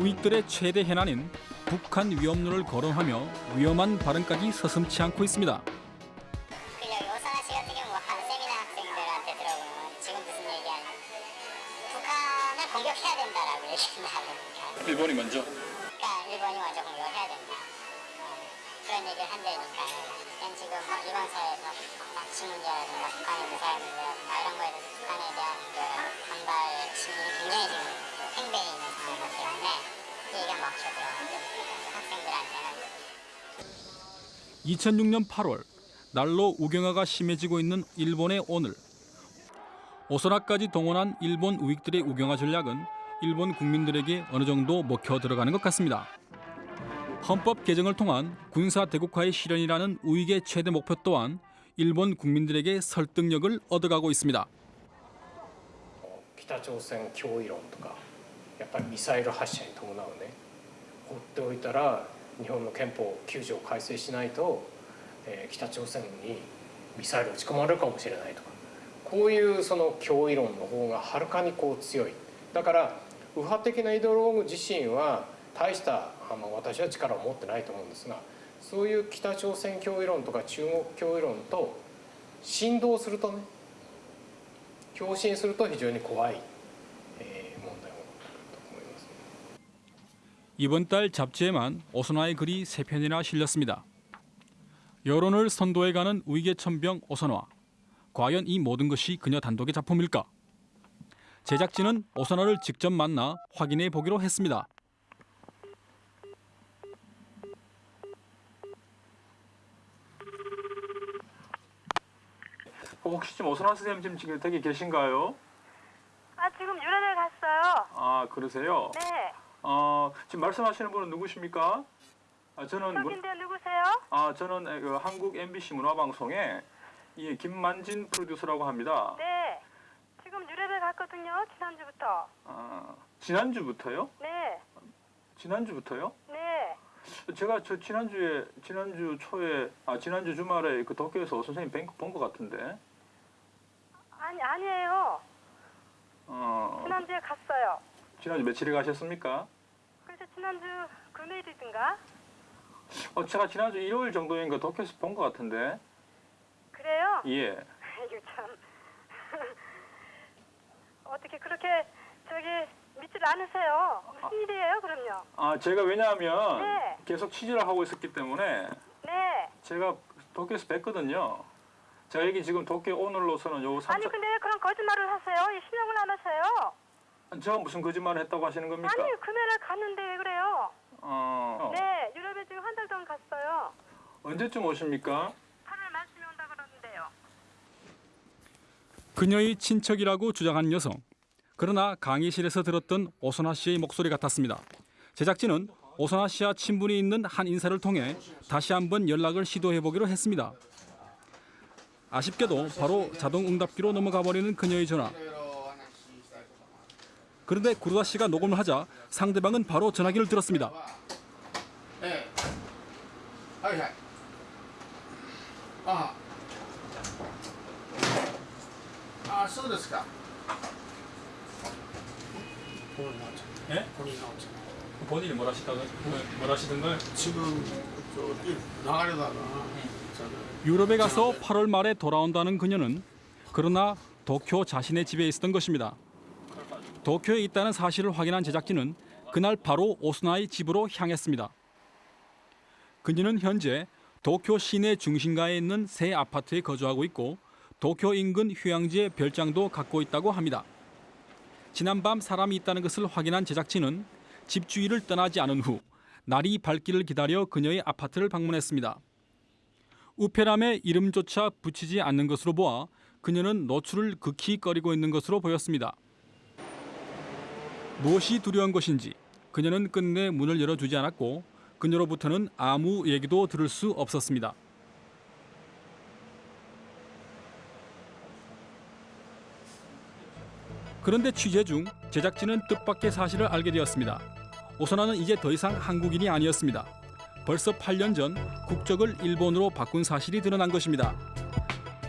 우익들의 최대 해난인 북한 위험론을 거론하며 위험한 발언까지 서슴치 않고 있습니다. 2006년 8월 날로 우경화가 심해지고 있는 일본의 오늘 오소나까지 동원한 일본 우익들의 우경화 전략은 일본 국민들에게 어느 정도 먹혀 들어가는 것 같습니다. 헌법 개정을 통한 군사 대국화의 실현이라는 우익의 최대 목표 또한 일본 국민들에게 설득력을 얻어가고 있습니다. 北朝鮮脅威論とかやっぱりミサイル発射に伴うね放っておいたら 日本の憲法9条を改正しないと、えー北朝鮮にミサイル撃ち込まれるかもしれないとかこういうその脅威論の方がはるかにこう強い。だから右派的なイデオローグ自身は大したあの私は力を持ってないと思うんですがそういう北朝鮮脅威論とか中国脅威論と振動するとね共振すると非常に怖い、 이번 달 잡지에만 오선화의 글이 세 편이나 실렸습니다. 여론을 선도해가는 우익의 천병 오선화. 과연 이 모든 것이 그녀 단독의 작품일까? 제작진은 오선화를 직접 만나 확인해 보기로 했습니다. 혹시 지금 오선화 선생님 지금 지금 댁에 계신가요? 아 지금 유럽에 갔어요. 아 그러세요? 네. 어 지금 말씀하시는 분은 누구십니까? 아 저는 문- 누구세요? 아 저는 에, 그 한국 MBC 문화방송의 이 김만진 프로듀서라고 합니다. 네. 지금 유럽에 갔거든요. 지난주부터. 아 지난주부터요? 네. 지난주부터요? 네. 제가 저 지난주에 지난주 초에 아 지난주 주말에 그 도쿄에서 오 선생님 본것 같은데. 아니 아니에요. 어 지난주에 갔어요. 지난주 며칠에 가셨습니까? 그래서 지난주 금요일이든가. 어 제가 지난주 일요일 정도인가 도쿄에서 본 것 같은데. 그래요? 예. <laughs> 이거 참. <laughs> 어떻게 그렇게 저기 믿질 않으세요? 무슨 일이에요, 그럼요? 아 제가 왜냐하면 네. 계속 취재를 하고 있었기 때문에 네. 제가 도쿄에서 뵀거든요. 제가 여기 지금 도쿄 오늘로서는 요 아니 3차 근데 왜 그런 거짓말을 하세요? 이 신용을 안 하세요? 제가 무슨 거짓말을 했다고 하시는 겁니까? 아니 금요일에 갔는데 왜 그래요? 어, 네, 유럽에 지금 한 달 동안 갔어요. 언제쯤 오십니까? 8월 말씀에 온다 그러는데요. 그녀의 친척이라고 주장한 여성. 그러나 강의실에서 들었던 오선화 씨의 목소리 같았습니다. 제작진은 오선화 씨와 친분이 있는 한 인사를 통해 다시 한번 연락을 시도해 보기로 했습니다. 아쉽게도 바로 자동 응답기로 넘어가 버리는 그녀의 전화. 그런데 구루다 씨가 녹음을 하자 상대방은 바로 전화기를 들었습니다. ええはいはいあああそうですか 예? 본인 나오죠 본인이 뭘 하시다가 뭘 하시던가요? 지금 저기 나가려다가 저는 유럽에 가서 8월 말에 돌아온다는 그녀는 그러나 도쿄 자신의 집에 있었던 것입니다. 도쿄에 있다는 사실을 확인한 제작진은 그날 바로 오스나의 집으로 향했습니다. 그녀는 현재 도쿄 시내 중심가에 있는 새 아파트에 거주하고 있고 도쿄 인근 휴양지의 별장도 갖고 있다고 합니다. 지난 밤 사람이 있다는 것을 확인한 제작진은 집주인을 떠나지 않은 후 날이 밝기를 기다려 그녀의 아파트를 방문했습니다. 우페람의 이름조차 붙이지 않는 것으로 보아 그녀는 노출을 극히 꺼리고 있는 것으로 보였습니다. 무엇이 두려운 것인지 그녀는 끝내 문을 열어주지 않았고 그녀로부터는 아무 얘기도 들을 수 없었습니다. 그런데 취재 중 제작진은 뜻밖의 사실을 알게 되었습니다. 오선아는 이제 더 이상 한국인이 아니었습니다. 벌써 8년 전 국적을 일본으로 바꾼 사실이 드러난 것입니다.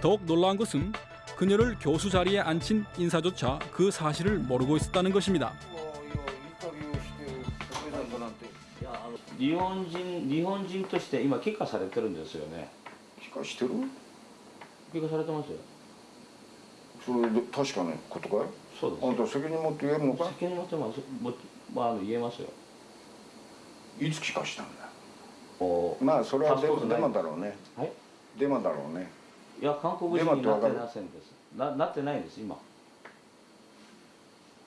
더욱 놀라운 것은 그녀를 교수 자리에 앉힌 인사조차 그 사실을 모르고 있었다는 것입니다. 日本人日本人として今帰化されてるんですよね。帰化してる？帰化されてますよ。それで確かなことかい？そうです。あんた責任持って言えるのか？責任持ってます。もまああの言えますよ。いつ帰化したんだ？おまあそれはデマデマだろうね。はい。デマだろうね。いや韓国デ人になってませんです。ななってないんです今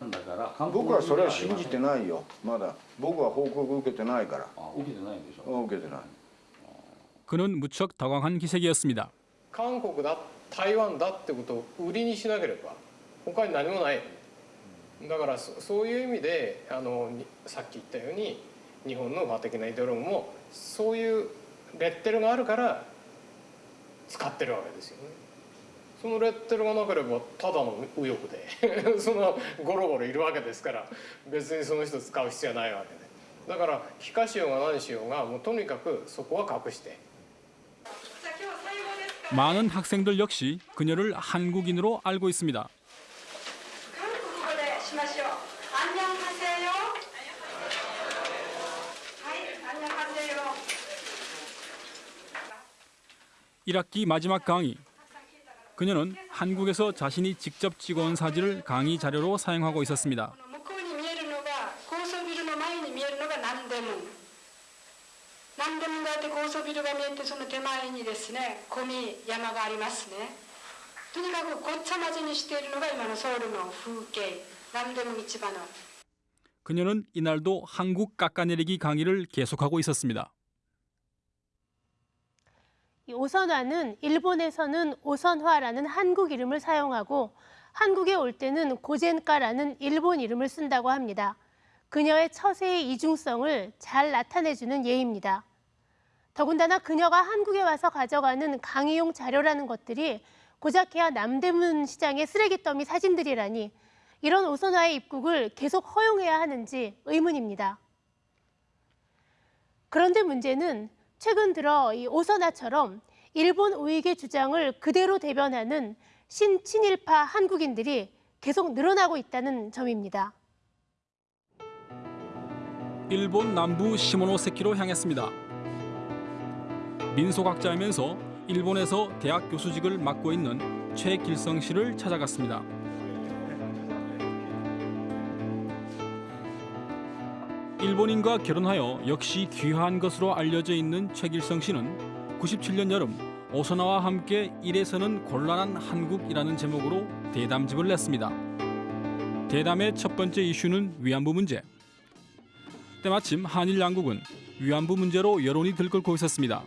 だから韓国僕はそれは信じいてないよまだ僕は報告受けてないから受けてないんでしょ受けてない 그는 무척 당황한 기색이었습니다. 韓国だ台湾だってことを売りにしなければ他に何もないだからそそういう意味であのにさっき言ったように日本の和的なイデオロギーもそういうレッテルがあるから使ってるわけですよね そのレッテルがなければただの右翼で<laughs> そのゴロゴロいるわけですから別にその人使う必要はないわけでだから非化しようが何しようがもうとにかくそこは隠して 많은 학생들 역시 그녀를 한국인으로 알고 있습니다. ここでしましょう。안녕하세요。はい、안녕하세요。 1학기 마지막 강의. 그녀는 한국에서 자신이 직접 찍어온 사진을 강의 자료로 사용하고 있었습니다. 그녀는 이날도 한국 깎아내리기 강의를 계속하고 있었습니다. 이 오선화는 일본에서는 오선화라는 한국 이름을 사용하고 한국에 올 때는 고젠가라는 일본 이름을 쓴다고 합니다. 그녀의 처세의 이중성을 잘 나타내주는 예입니다. 더군다나 그녀가 한국에 와서 가져가는 강의용 자료라는 것들이 고작해야 남대문 시장의 쓰레기 더미 사진들이라니 이런 오선화의 입국을 계속 허용해야 하는지 의문입니다. 그런데 문제는 최근 들어 이 오선화처럼 일본 우익의 주장을 그대로 대변하는 신친일파 한국인들이 계속 늘어나고 있다는 점입니다. 일본 남부 시모노세키로 향했습니다. 민속학자이면서 일본에서 대학 교수직을 맡고 있는 최길성 씨를 찾아갔습니다. 일본인과 결혼하여 역시 귀화한 것으로 알려져 있는 최길성 씨는 97년 여름 오선화와 함께 일에서는 곤란한 한국이라는 제목으로 대담집을 냈습니다. 대담의 첫 번째 이슈는 위안부 문제. 때마침 한일 양국은 위안부 문제로 여론이 들끓고 있었습니다.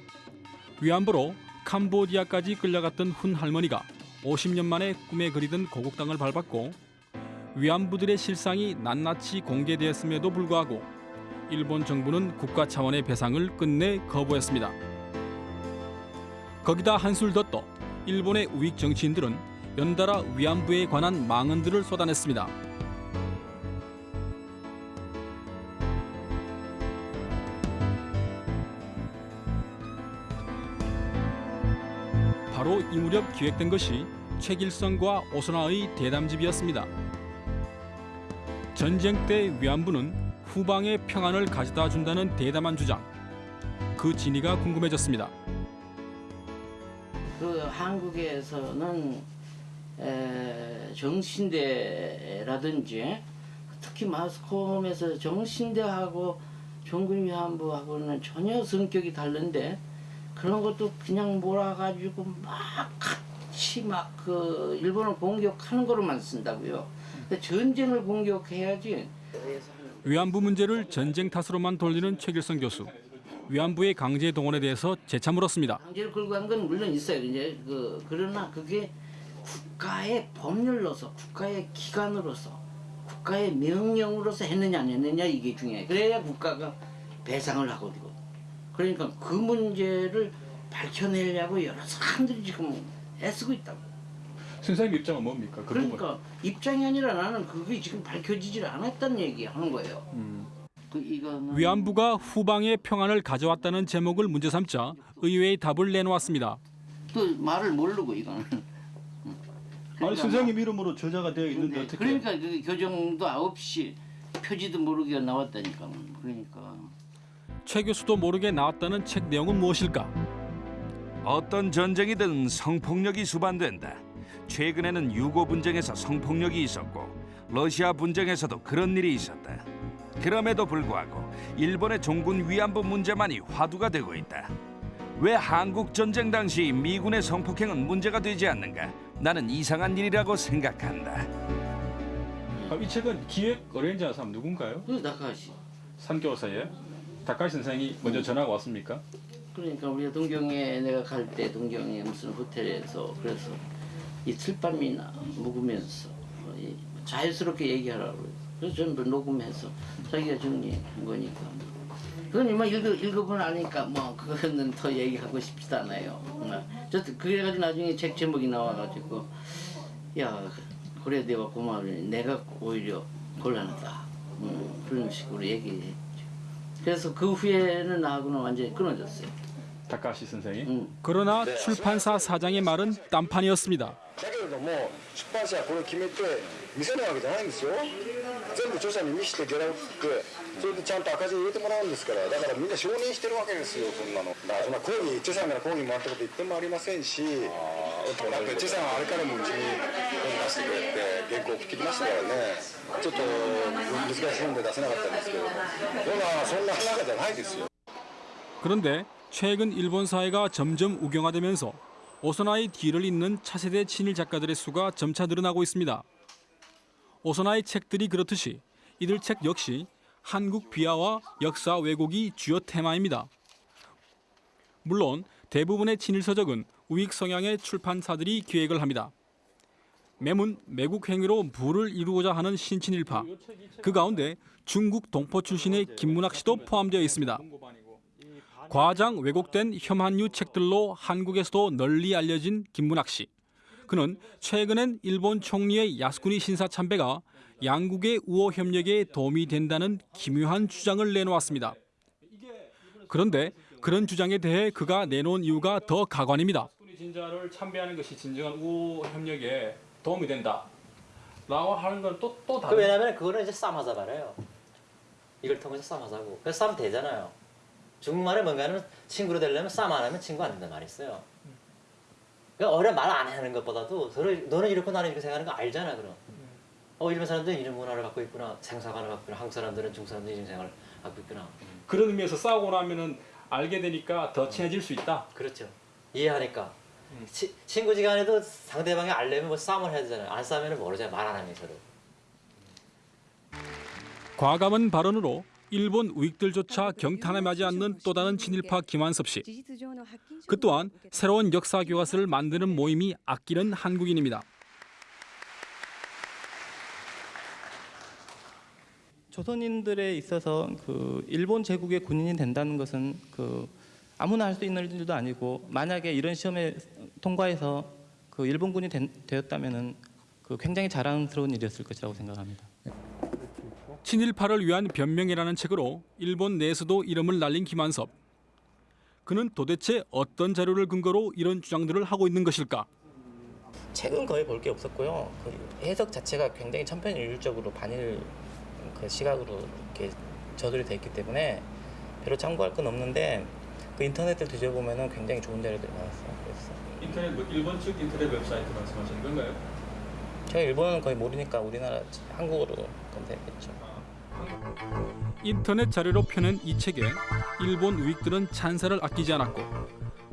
위안부로 캄보디아까지 끌려갔던 훈 할머니가 50년 만에 꿈에 그리던 고국 땅을 밟았고 위안부들의 실상이 낱낱이 공개되었음에도 불구하고 일본 정부는 국가 차원의 배상을 끝내 거부했습니다. 거기다 한술 더 떠 일본의 우익 정치인들은 연달아 위안부에 관한 망언들을 쏟아냈습니다. 바로 이 무렵 기획된 것이 최길성과 오선화의 대담집이었습니다. 전쟁 때 위안부는 후방의 평안을 가져다 준다는 대담한 주장. 그 진위가 궁금해졌습니다. 그 한국에서는 에, 정신대라든지 특히 마스콤에서 정신대하고 종군 위안부하고는 전혀 성격이 다른데 그런 것도 그냥 몰아가지고 막 치막 그 일본을 공격하는 거로만 쓴다고요. 근데 전쟁을 공격해야지. 위안부 문제를 전쟁 탓으로만 돌리는 최길성 교수. 위안부의 강제 동원에 대해서 재차 물었습니다. 강제를 끌고 간 건 물론 있어요. 이제 그 그러나 그게 국가의 법률로서 국가의 기관으로서 국가의 명령으로서 했느냐 안 했느냐 이게 중요해. 그래야 국가가 배상을 하거든요. 그러니까 그 문제를 밝혀내려고 여러 사람들이 지금 애쓰고 있다고. 선생님 입장은 뭡니까? 그 그러니까 입장이 아니라 나는 그게 지금 밝혀지질 않았다는 얘기 하는 거예요. 음. 그 이거는 위안부가 후방의 평안을 가져왔다는 제목을 문제 삼자 의회의 답을 내놓았습니다. 또 말을 모르고 이거는. 아니 선생님 이름으로 저자가 되어 있는데 어떻게? 그러니까 그 교정도 9시 표지도 모르게 나왔다니까. 그러니까. 최 교수도 모르게 나왔다는 책 내용은 무엇일까? 어떤 전쟁이든 성폭력이 수반된다. 최근에는 유고 분쟁에서 성폭력이 있었고 러시아 분쟁에서도 그런 일이 있었다. 그럼에도 불구하고 일본의 종군 위안부 문제만이 화두가 되고 있다. 왜 한국 전쟁 당시 미군의 성폭행은 문제가 되지 않는가? 나는 이상한 일이라고 생각한다. 아, 이 책은 기획 의뢰인자 사람 누군가요? 그 다카시. 산교사에 다카시 선생이 먼저 전화가 왔습니까? 그러니까 우리가 동경에 내가 갈 때 동경에 무슨 호텔에서 그래서 이 틀밤이나 묵으면서 어, 이 자연스럽게 얘기하라고 그래서 그래서 전부 녹음해서 자기가 정리한 거니까 그건 이만 읽어 읽어보면 아니까 뭐 그거는 더 얘기하고 싶지도 않아요. 저 그래가지고 나중에 책 제목이 나와가지고 야 그래 내가 고마우니 내가 오히려 곤란하다. 음, 그런 식으로 얘기했죠. 그래서 그 후에는 나하고는 완전히 끊어졌어요. 다카시 선생이. 그러나 출판사 사장의 말은 딴판이었습니다. だけれども出版社はこれを決めて見せるわけじゃないんですよ全部著者に見せてギャラ送ってそれでちゃんと赤字に入れてもらうんですからだからみんな承認してるわけですよそんなのだからそんな抗議著者から抗議もらったこと一遍もありませんしだって著者があれからもうちに本出してくれて原稿送ってきましたからねちょっと難しい本で出せなかったんですけどもほらそんな中じゃないですよ 그런데 최근 일본 사회가 점점 우경화되면서 오소나의 뒤를 잇는 차세대 친일 작가들의 수가 점차 늘어나고 있습니다. 오소나의 책들이 그렇듯이 이들 책 역시 한국 비하와 역사 왜곡이 주요 테마입니다. 물론 대부분의 친일 서적은 우익 성향의 출판사들이 기획을 합니다. 매문 매국 행위로 부를 이루고자 하는 신친일파. 그 가운데 중국 동포 출신의 김문학 씨도 포함되어 있습니다. 과장 왜곡된 혐한유 책들로 한국에서도 널리 알려진 김문학 씨. 그는 최근엔 일본 총리의 야스쿠니 신사 참배가 양국의 우호 협력에 도움이 된다는 기묘한 주장을 내놓았습니다. 그런데 그런 주장에 대해 그가 내놓은 이유가 더 가관입니다. 진자를 참배하는 것이 진정한 우호 협력에 도움이 된다. 라고 하는 건 또또그 왜냐면 그거는 이제 싸움하자잖아요. 이걸 통해서 싸움하자고. 그래서 싸움 되잖아요. 중국말에 뭔가는 친구로 되려면 싸움 안 하면 친구 안 된단 말이 있어요. 그러니까 어려 말 안 하는 것보다도 너는, 너는 이렇고 나는 이렇게 생각하는 거 알잖아 그럼. 어 일본 사람들은 이런 문화를 갖고 있구나 생사관을 갖고 있구나 한국 사람들은 중국 사람들은 이런 생각을 갖고 있구나. 그런 의미에서 싸우고 나면은 알게 되니까 더 친해질 수 있다. 그렇죠. 이해하니까. 치, 친구지간에도 상대방이 알려면 뭐 싸움을 해야 되잖아요. 안 싸우면 모르잖아요. 말 안 하면 서로. 과감한 발언으로 일본 우익들조차 경탄에 맞지 않는 또 다른 친일파 김한섭 씨. 그 또한 새로운 역사 교과서를 만드는 모임이 아끼는 한국인입니다. 조선인들에 있어서 그 일본 제국의 군인이 된다는 것은 그 아무나 할 수 있는 일도 아니고 만약에 이런 시험에 통과해서 그 일본군이 된, 되었다면은 그 굉장히 자랑스러운 일이었을 것이라고 생각합니다. 친일파를 위한 변명이라는 책으로 일본 내에서도 이름을 날린 김한섭. 그는 도대체 어떤 자료를 근거로 이런 주장들을 하고 있는 것일까? 책은 거의 볼 게 없었고요. 그 해석 자체가 굉장히 천편일률적으로 반일 그 시각으로 이렇게 저술이 돼 있기 때문에 별로 참고할 건 없는데 그 인터넷을 뒤져보면은 굉장히 좋은 자료들이 많았어요. 그래서 인터넷 뭐 일본 측 인터넷 웹사이트 말씀하시는 건가요? 제가 일본은 거의 모르니까 우리나라 한국어로 검색했죠. 인터넷 자료로 펴낸 이 책에 일본 우익들은 찬사를 아끼지 않았고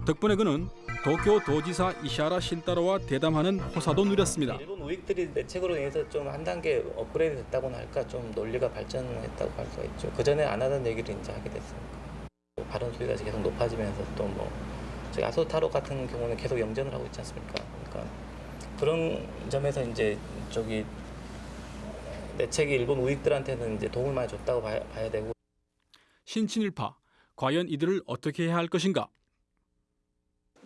덕분에 그는 도쿄 도지사 이시하라 신타로와 대담하는 호사도 누렸습니다. 일본 우익들이 내 책으로 인해서 좀 한 단계 업그레이드 됐다고나 할까 좀 논리가 발전했다고 할 수가 있죠. 그 전에 안 하던 얘기를 이제 하게 됐으니까 발언 수위가 계속 높아지면서 또뭐 저희 아소타로 같은 경우는 계속 영전을 하고 있지 않습니까? 그러니까 그런 점에서 이제 저기 내 책이 일본 우익들한테는 이제 도움을 많이 줬다고 봐야, 봐야 되고 신친일파 과연 이들을 어떻게 해야 할 것인가?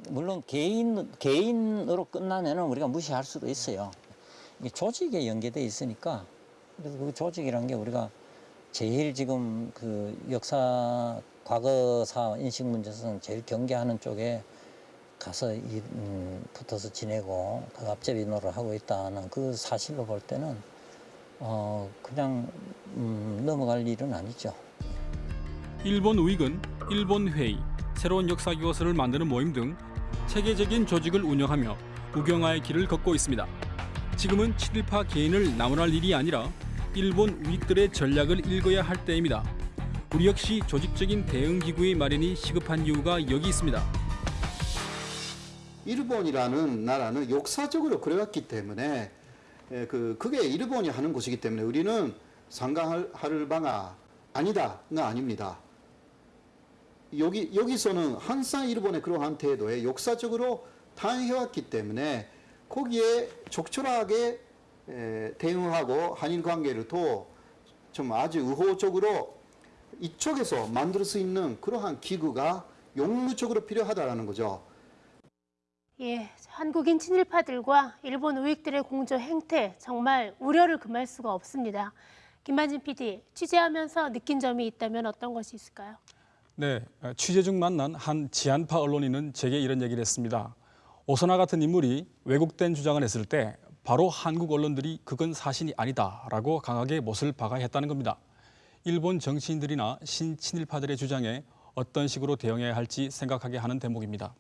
물론 개인 개인으로 끝나면은 우리가 무시할 수도 있어요. 이게 조직에 연계돼 있으니까 그래서 그 조직이란 게 우리가 제일 지금 그 역사 과거사 인식 문제에서는 제일 경계하는 쪽에 가서 이, 음, 붙어서 지내고 그 앞잡이 노릇을 하고 있다는 그 사실로 볼 때는 어 그냥 음, 넘어갈 일은 아니죠. 일본 우익은 일본 회의, 새로운 역사 교과서를 만드는 모임 등 체계적인 조직을 운영하며 우경화의 길을 걷고 있습니다. 지금은 친일파 개인을 나무랄 일이 아니라 일본 우익들의 전략을 읽어야 할 때입니다. 우리 역시 조직적인 대응 기구의 마련이 시급한 이유가 여기 있습니다. 일본이라는 나라는 역사적으로 그래왔기 때문에 예, 그 그게 일본이 하는 것이기 때문에 우리는 바가 아니다가 아닙니다. 여기 여기서는 항상 일본의 그러한 태도에 역사적으로 당해왔기 때문에 거기에 적절하게 에, 대응하고 한일 관계를 또 좀 아주 의호적으로 이쪽에서 만들 수 있는 그러한 기구가 용무적으로 필요하다라는 거죠. 예, 한국인 친일파들과 일본 우익들의 공조 행태 정말 우려를 금할 수가 없습니다. 김만진 PD, 취재하면서 느낀 점이 있다면 어떤 것이 있을까요? 네, 취재 중 만난 한 지한파 언론인은 제게 이런 얘기를 했습니다. 오선화 같은 인물이 왜곡된 주장을 했을 때 바로 한국 언론들이 그건 사실이 아니다라고 강하게 못을 박아야 했다는 겁니다. 일본 정치인들이나 신친일파들의 주장에 어떤 식으로 대응해야 할지 생각하게 하는 대목입니다.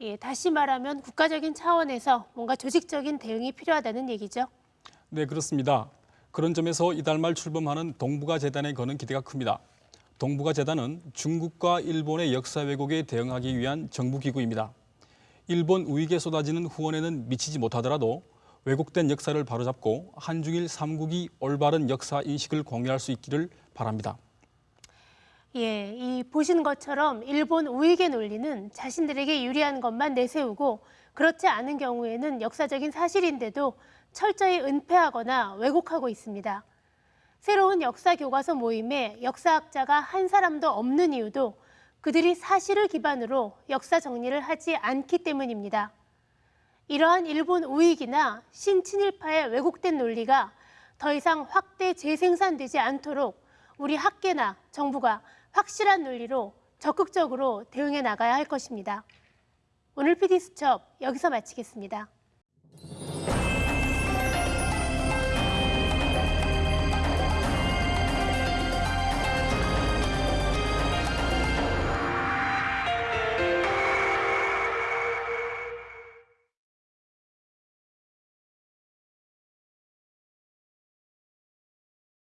예, 다시 말하면 국가적인 차원에서 뭔가 조직적인 대응이 필요하다는 얘기죠. 네, 그렇습니다. 그런 점에서 이달 말 출범하는 동북아 재단에 거는 기대가 큽니다. 동북아 재단은 중국과 일본의 역사 왜곡에 대응하기 위한 정부 기구입니다. 일본 우익에 쏟아지는 후원에는 미치지 못하더라도 왜곡된 역사를 바로잡고 한중일 삼국이 올바른 역사 인식을 공유할 수 있기를 바랍니다. 예, 이 보신 것처럼 일본 우익의 논리는 자신들에게 유리한 것만 내세우고 그렇지 않은 경우에는 역사적인 사실인데도 철저히 은폐하거나 왜곡하고 있습니다. 새로운 역사 교과서 모임에 역사학자가 한 사람도 없는 이유도 그들이 사실을 기반으로 역사 정리를 하지 않기 때문입니다. 이러한 일본 우익이나 신친일파의 왜곡된 논리가 더 이상 확대 재생산되지 않도록 우리 학계나 정부가 확실한 논리로 적극적으로 대응해 나가야 할 것입니다. 오늘 PD수첩 여기서 마치겠습니다.